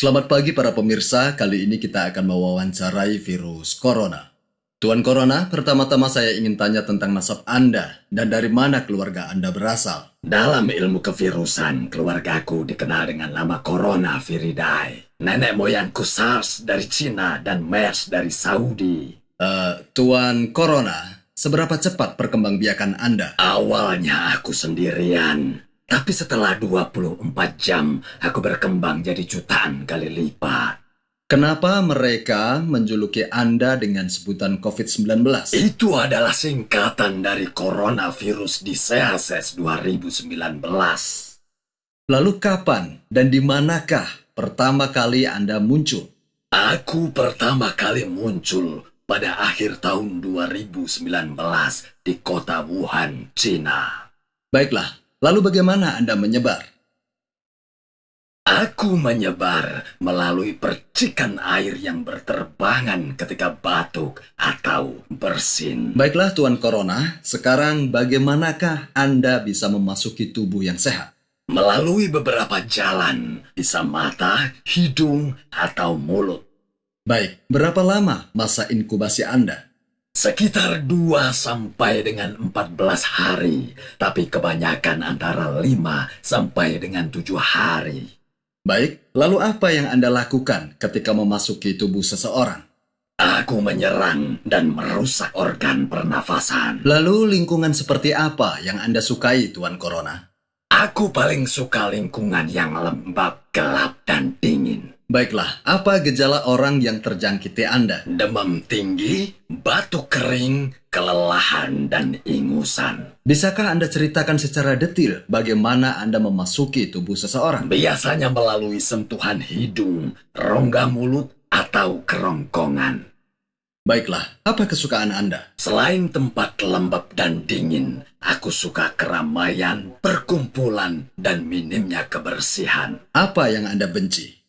Selamat pagi para pemirsa, kali ini kita akan mewawancarai virus corona. Tuan Corona, pertama-tama saya ingin tanya tentang nasab Anda dan dari mana keluarga Anda berasal. Dalam ilmu kevirusan, keluargaku dikenal dengan nama Corona Viridae. Nenek moyangku SARS dari Cina dan MERS dari Saudi. Eh, Tuan Corona, seberapa cepat perkembangbiakan Anda? Awalnya aku sendirian, tapi setelah 24 jam, aku berkembang jadi jutaan kali lipat. Kenapa mereka menjuluki Anda dengan sebutan COVID-19? Itu adalah singkatan dari Coronavirus Diseases 2019. Lalu kapan dan di manakah pertama kali Anda muncul? Aku pertama kali muncul pada akhir tahun 2019 di kota Wuhan, Cina. Baiklah, lalu bagaimana Anda menyebar? Aku menyebar melalui percikan air yang berterbangan ketika batuk atau bersin. Baiklah Tuan Corona, sekarang bagaimanakah Anda bisa memasuki tubuh yang sehat? Melalui beberapa jalan, bisa mata, hidung, atau mulut. Baik, berapa lama masa inkubasi Anda? Sekitar 2 sampai dengan 14 hari, tapi kebanyakan antara 5 sampai dengan 7 hari. Baik, lalu apa yang Anda lakukan ketika memasuki tubuh seseorang? Aku menyerang dan merusak organ pernafasan. Lalu lingkungan seperti apa yang Anda sukai, Tuan Corona? Aku paling suka lingkungan yang lembab, gelap, dan dingin. Baiklah, apa gejala orang yang terjangkiti Anda? Demam tinggi, batuk kering, kelelahan, dan ingusan. Bisakah Anda ceritakan secara detil bagaimana Anda memasuki tubuh seseorang? Biasanya melalui sentuhan hidung, rongga mulut, atau kerongkongan. Baiklah, apa kesukaan Anda? Selain tempat lembab dan dingin, aku suka keramaian, perkumpulan, dan minimnya kebersihan. Apa yang Anda benci?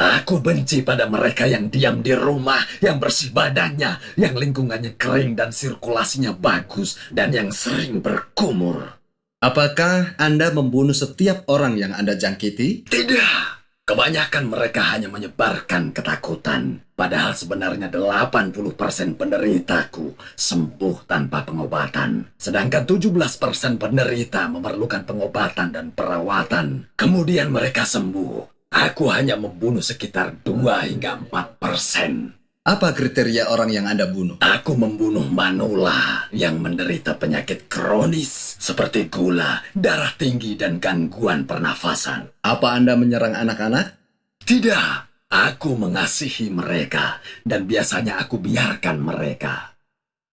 Aku benci pada mereka yang diam di rumah, yang bersih badannya, yang lingkungannya kering dan sirkulasinya bagus, dan yang sering berkumur. Apakah Anda membunuh setiap orang yang Anda jangkiti? Tidak. Kebanyakan mereka hanya menyebarkan ketakutan. Padahal sebenarnya 80% penderitaku sembuh tanpa pengobatan. Sedangkan 17% penderita memerlukan pengobatan dan perawatan. Kemudian mereka sembuh. Aku hanya membunuh sekitar 2 hingga 4 persen. Apa kriteria orang yang Anda bunuh? Aku membunuh manula yang menderita penyakit kronis seperti gula, darah tinggi, dan gangguan pernafasan. Apa Anda menyerang anak-anak? Tidak, aku mengasihi mereka dan biasanya aku biarkan mereka.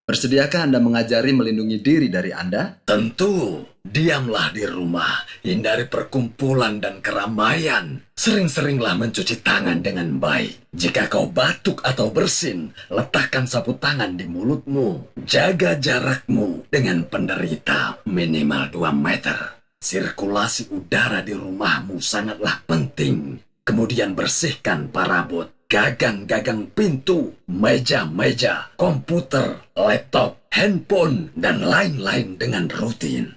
Bersediakah Anda mengajari melindungi diri dari Anda? Tentu, diamlah di rumah, hindari perkumpulan dan keramaian. Sering-seringlah mencuci tangan dengan baik. Jika kau batuk atau bersin, letakkan sapu tangan di mulutmu. Jaga jarakmu dengan penderita minimal 2 meter. Sirkulasi udara di rumahmu sangatlah penting. Kemudian bersihkan parabot, gagang-gagang pintu, meja-meja, komputer, laptop, handphone, dan lain-lain dengan rutin.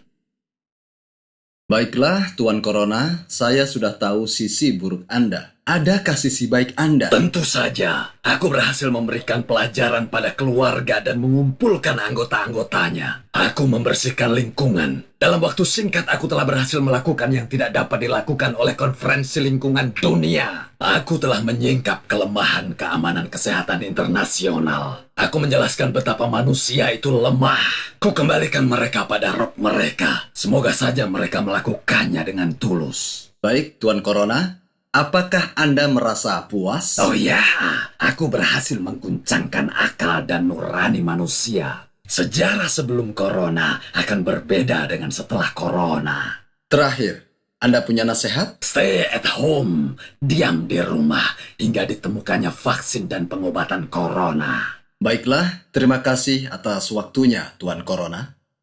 Baiklah, Tuan Corona, saya sudah tahu sisi buruk Anda. Adakah sisi baik Anda? Tentu saja, aku berhasil memberikan pelajaran pada keluarga dan mengumpulkan anggota-anggotanya. Aku membersihkan lingkungan. Dalam waktu singkat, aku telah berhasil melakukan yang tidak dapat dilakukan oleh konferensi lingkungan dunia. Aku telah menyingkap kelemahan keamanan kesehatan internasional. Aku menjelaskan betapa manusia itu lemah. Ku kembalikan mereka pada roh mereka. Semoga saja mereka melakukannya dengan tulus. Baik, Tuan Corona, apakah Anda merasa puas? Oh ya, aku berhasil mengguncangkan akal dan nurani manusia. Sejarah sebelum corona akan berbeda dengan setelah corona. Terakhir, Anda punya nasihat? Stay at home, diam di rumah hingga ditemukannya vaksin dan pengobatan corona. Baiklah, terima kasih atas waktunya, Tuan Corona.